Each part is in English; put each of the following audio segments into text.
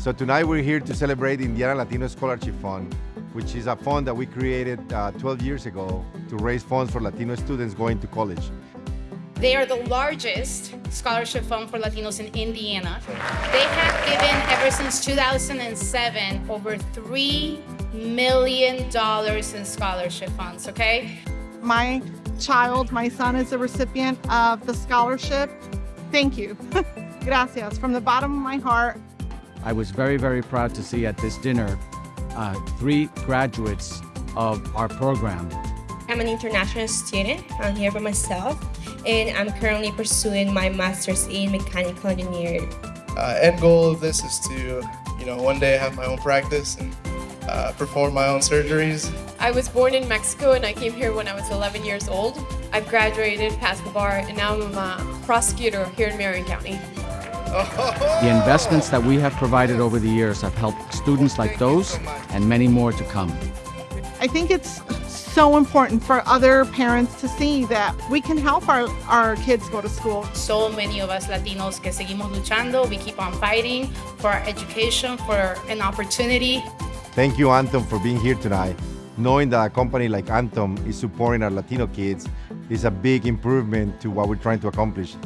So tonight we're here to celebrate Indiana Latino Scholarship Fund, which is a fund that we created uh, 12 years ago to raise funds for Latino students going to college. They are the largest scholarship fund for Latinos in Indiana. They have given, ever since 2007, over $3 million in scholarship funds, okay? My child, my son is a recipient of the scholarship. Thank you. Gracias. From the bottom of my heart, I was very, very proud to see at this dinner uh, three graduates of our program. I'm an international student. I'm here by myself, and I'm currently pursuing my master's in mechanical engineering. Uh, end goal of this is to, you know, one day have my own practice and uh, perform my own surgeries. I was born in Mexico and I came here when I was 11 years old. I've graduated, passed the bar, and now I'm a prosecutor here in Marion County. The investments that we have provided over the years have helped students like those and many more to come. I think it's so important for other parents to see that we can help our, our kids go to school. So many of us Latinos que seguimos luchando, we keep on fighting for our education, for an opportunity. Thank you, Anthem, for being here tonight. Knowing that a company like Anthem is supporting our Latino kids is a big improvement to what we're trying to accomplish.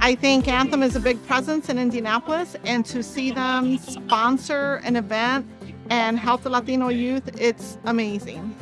I think Anthem is a big presence in Indianapolis, and to see them sponsor an event and help the Latino youth, it's amazing.